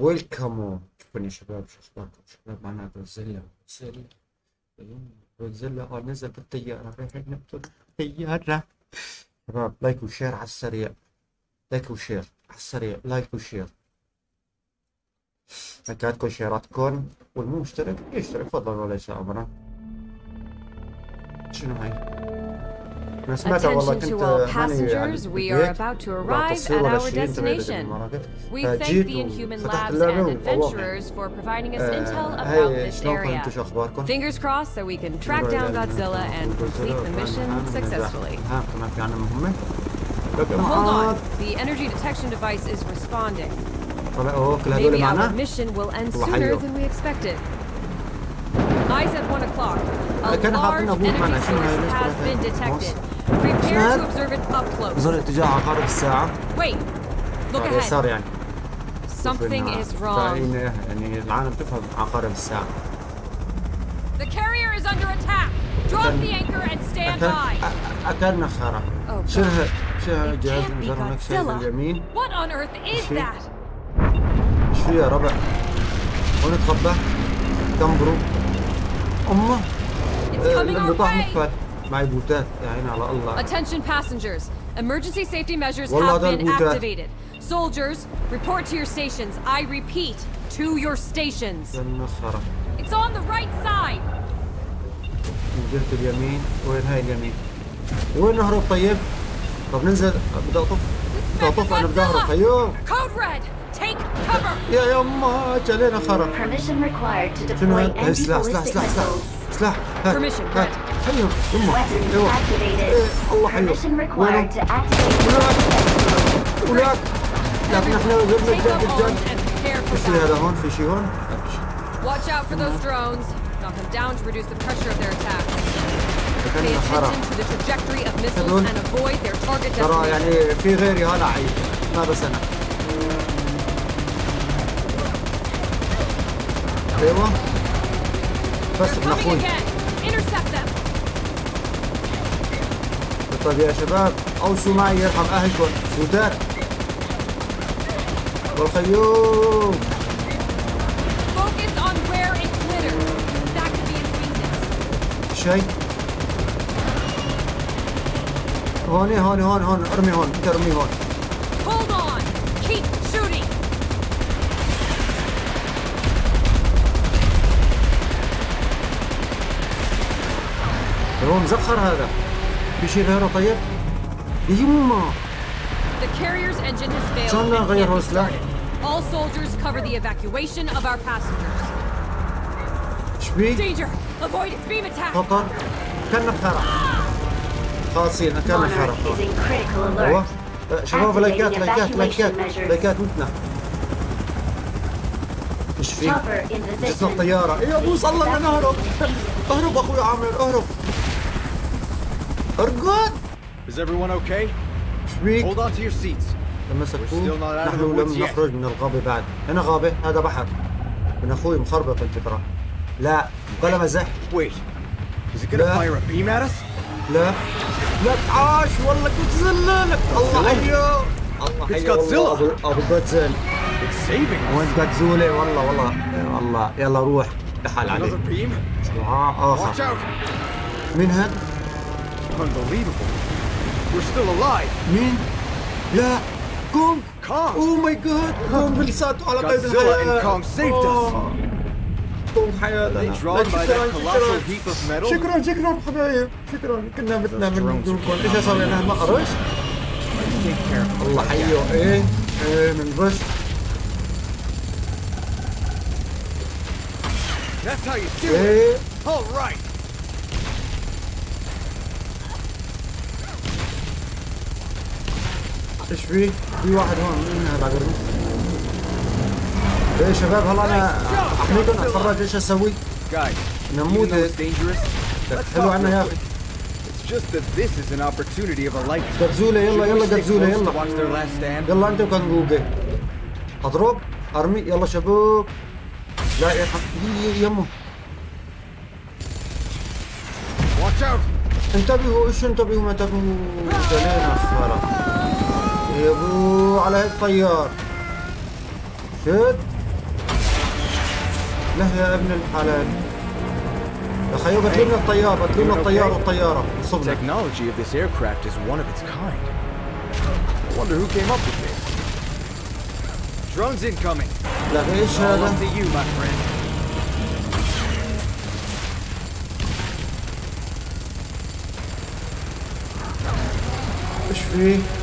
ويلكم يا شباب شو اخباركم شباب معنا جودزيلا جودزيلا آه نزل بالطيارة رايحين نقتل الطيارة شباب like و share على السريع like و share على السريع like و share لايكاتكم شيراتكم والمو مشترك يشترك فضلا وليس امرا شنو هاي؟ أنا سمعتها والله Attention كنت to all هاني passengers, we are بالبيت about to بعد arrive تصوير at ولا our شيء انتبهت destination. للمناطق. We thank فجيت the Inhuman وفتحت Labs اللعبة and والله adventurers for providing us آه، intel about هاي this شلونكم area. أنتم شو اخباركم؟ Fingers crossed so we can track down Godzilla and complete the mission successfully. ها كمان في عنا مهمة لكن Hold معاد on, the energy detection device is responding. طلع اوه كل هذول Maybe our معنا mission will end والله sooner حيو. than we expected. Eyes at 1 o'clock. A كان حاطين large أبوك معنا. energy شنو هاي؟ source ليش has طلعت been هاي؟ detected. Close. بظل اتجاه عقارب الساعة ahead. يعني Something شوف is wrong. يعني العالم تفهم عقارب الساعة The carrier is under attack. Drop the anchor and stand by. أكل أكلنا خرا هاد It الجهاز المجرد شيء. باليمين What on earth is that? إيش فيه يا ربع؟ وين تخبى؟ تمبرو أمه It's coming لما our طاح way. مقفل معي بوتات يا عيني على الله Attention passengers. Emergency safety measures have been activated. Soldiers, report to your stations. I repeat, to your stations. It's on the right side. جهة اليمين وين هاي اليمين؟ وين نهرب طيب؟ طب ننزل بدي اطف بدي اطف أنا بدي اهرب أيوه Code red. يا يما جالينا خرا Permission required to شنو هاد؟ سلاح سلاح سلاح سلاح missiles. سلاح هات Permission, هات. حيو يما أيوه. إيه، الله حيو Permission required وينهم؟ to activate. ولاك ولاك لكن إحنا prepare for في شيء هذا. هون في شيء هون Watch out for those drones. Knock them down to reduce the pressure of their attacks. Pay attention to the trajectory of missiles and avoid their target ترى destination. يعني في غيري هلا عيب ما بس أنا أيوه. بس ابن أخوي. طيب يا شباب أوصوا معي يرحم اهلكم سودات والخيوم. شيء. هوني هون هون هون أرمي هون. أنت أرمي هون Hold on. Keep shooting. هو مزخر هذا في شيء غيره طيب يما failed شلون وصلة؟ started. All soldiers cover the evacuation of our passengers. Danger! Avoid its beam attack! خطر كنا بخرا خاصين كنا بخرا Monarch is in critical أيوه. أه، شباب لايكات لايكات لايكات. لايكات متنا إيش في؟ Position. الطيارة يا ابو صلى لنا نهرب اهرب أخوي عامر اهرب ارقد Is everyone okay? إيش بيك؟ Hold on to your seats. لما of نحن لم. نخرج من الغابة بعد هنا غابة هذا بحر من أخوي مخربط ترى لا بلا مزح Wait. Is it gonna لا. fire a beam at us? لا لا عاش والله جودزيلا لك الله حيو الله It's Godzilla. والله ابو جودزيلا It's saving us. وين جودزولا والله والله يا الله يلا روح دحال Another عليه beam? out! مين هذا؟ Unbelievable. We're still alive. مين؟ لا كونغ Kong. اوه ماي جاد كونغ لساته على قيد Godzilla الحياة and Kong saved us. آه. كونغ حياتنا drawn لا، by شكراً، شكراً. حبايب شكرا كنا Those من دونكم إيش صار لنا care of الله حيو إيه إيه من بش That's how you do it. إيه All right. إيش في؟ في واحد هون مين هذا قرني؟ إيه شباب هلا أنا احميكم أتفرج إيش أسوي؟ نموذج. let's حلو عنا يا أخي just that this is an opportunity of a lifetime. قبزولة يلا يلا to يلا? يلا انت وكنجوجي أضرب أرمي يلا شباب لا يا يمه! انتبهوا إيش انتبهوا ما انتبهوا جلينا الصراحة يا ابو على هيك طيار شد له يا ابن الحلال يا خيو قتلوا لنا الطيار قتلوا لنا الطيار والطيارة صبنا technology of this aircraft is one of its kind. I wonder who came up with this. Drones incoming. لا إيش هذا؟ up to you, my friend. إيش فيه؟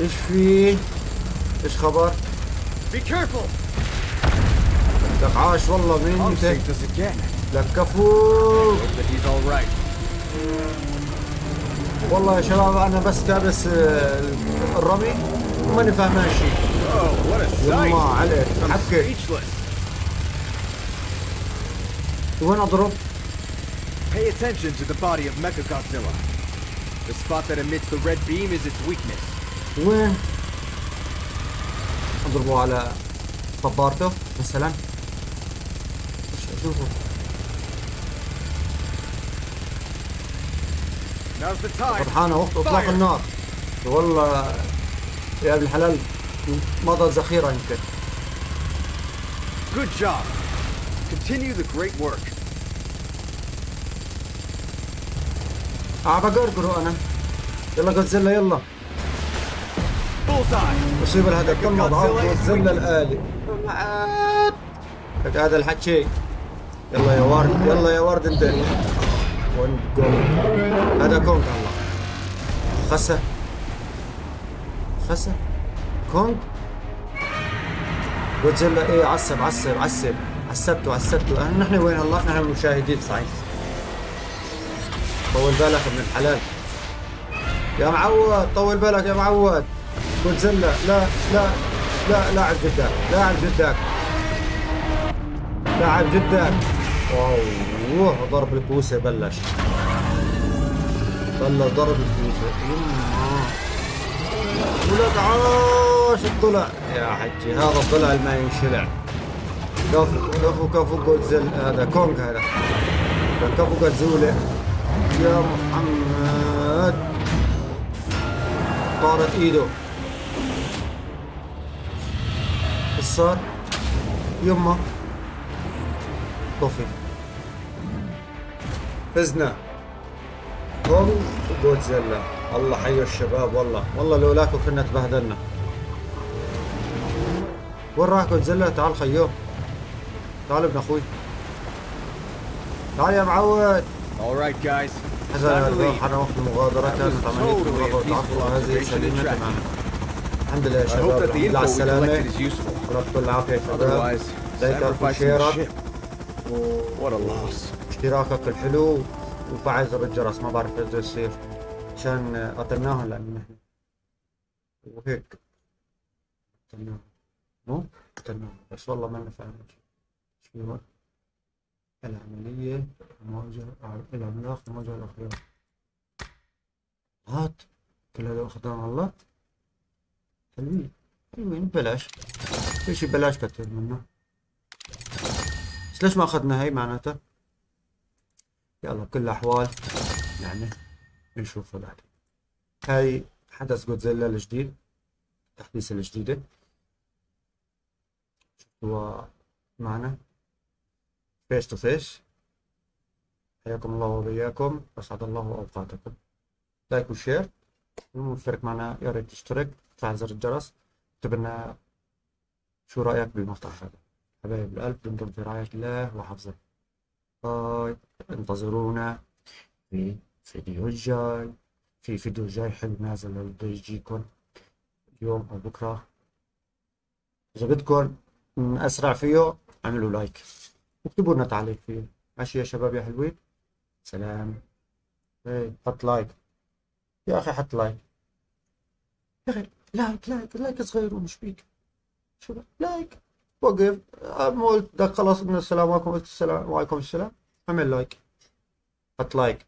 إيش في؟ إيش خبر؟ بي كيرفول لك عاش والله مين انت. لك كفو. والله يا شباب أنا بس دابس آه، الرمي وماني فاهمان شيء. Oh, والله عليك. حكي وين أضرب؟ Pay attention to the body of Mecha The spot that emits the red beam is its weakness. وين؟ أضربه على صبارته مثلا إيش اشوفه. فرحانة وقت اطلاق. النار والله يا أبن الحلال مضى ذخيرة يمكن Good job. Continue the great work. آه بقرقره أنا يلا جودزيلا يلا الهدف تم Godzilla اضعاف is جودزيلا الآلي. لك هذا الحكي يلا يا ورد يلا يا ورد انت. وين هذا كونغ الله. خسه خسه كونغ جودزيلا إيه عصب عصب عصب. عصبته عصبته أه، نحن وين الله؟ نحن المشاهدين صحيح. طول بالك ابن الحلال. يا معود طول بالك يا معود. جودزيلا لا لا لا لاعب جدك لاعب جدك لاعب جدك واو ضرب الكوسه بلش. بلش ضرب الكوسه ولك عاش الضلع يا حجي هذا الضلع اللي ما ينشلع. كفو كفو كفو جودزيلا هذا كونغ هذا. كفو جودزيلا يا محمد. طارت إيده. إيش صار؟ يما. طفي. فزنا. كونغ وجودزيلا الله حي الشباب والله. والله لولاكم كنا تبهدلنا. وين راح جودزيلا تعال خيو. تعال ابن أخوي. تعال يا معود. All right, guys. حسنا كانت عملية المغادرة والتعاطف هذه سليمة تماما. الحمد لله يا شباب. الحمد لله على السلامة. ربكم العافية يا شباب. The وشيرك. واشتراكك الحلو وفعل زر الجرس ما بعرف إيش يصير. عشان قتلناهم لأنه نحن وهيك. قتلناهم مو؟ قتلناهم بس والله ما نفعنا شيء شو؟ العملية مواجهة العملاق مواجهة الأخيار هات. كل هذا أخذنا الله. حلوين حلوين ببلاش في شي بلاش كتير منه بس ليش ما أخذنا هاي معناتها؟ يلا بكل الأحوال يعني نشوفه بعد هاي حدث جودزيلا الجديد التحديث الجديدة. هو معنا؟ face to face حياكم الله وبياكم أسعد الله أوقاتكم. like و share المشترك معنا يا ريت تشترك تفعل زر الجرس اكتب لنا شو رأيك بالمقطع هذا حبايب القلب دمتم في رعاية الله وحفظه bye انتظرونا في فيديو الجاي في فيديو جاي حلو نازل بده يجيكم اليوم أو بكرة إذا بدكم أسرع فيه اعملوا like واكتبوا لنا تعليق فيه ماشي يا شباب يا حلوين سلام إيه حط like يا أخي حط like يا أخي like like like صغير ومش بيك. شو بك؟ like. وقف. أما قلت خلاص قلنا السلام عليكم السلام وعليكم السلام. اعمل like. حط like.